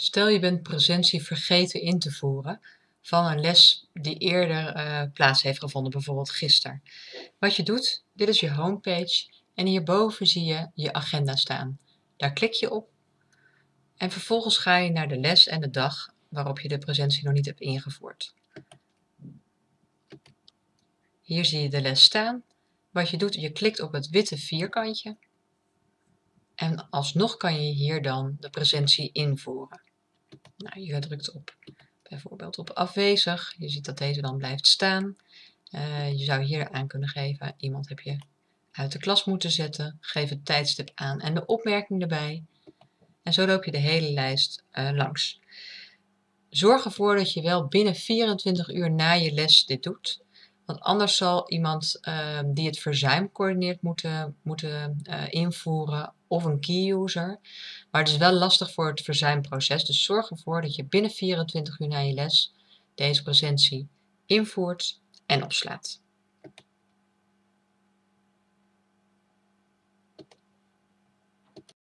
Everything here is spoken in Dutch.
Stel je bent presentie vergeten in te voeren van een les die eerder uh, plaats heeft gevonden, bijvoorbeeld gisteren. Wat je doet, dit is je homepage en hierboven zie je je agenda staan. Daar klik je op en vervolgens ga je naar de les en de dag waarop je de presentie nog niet hebt ingevoerd. Hier zie je de les staan. Wat je doet, je klikt op het witte vierkantje en alsnog kan je hier dan de presentie invoeren. Nou, je drukt op bijvoorbeeld op afwezig. Je ziet dat deze dan blijft staan. Uh, je zou hier aan kunnen geven, iemand heb je uit de klas moeten zetten. Geef het tijdstip aan en de opmerking erbij. En zo loop je de hele lijst uh, langs. Zorg ervoor dat je wel binnen 24 uur na je les dit doet. Want anders zal iemand uh, die het verzuim coördineert moeten, moeten uh, invoeren of een key user. Maar het is wel lastig voor het verzuimproces. Dus zorg ervoor dat je binnen 24 uur na je les deze presentie invoert en opslaat.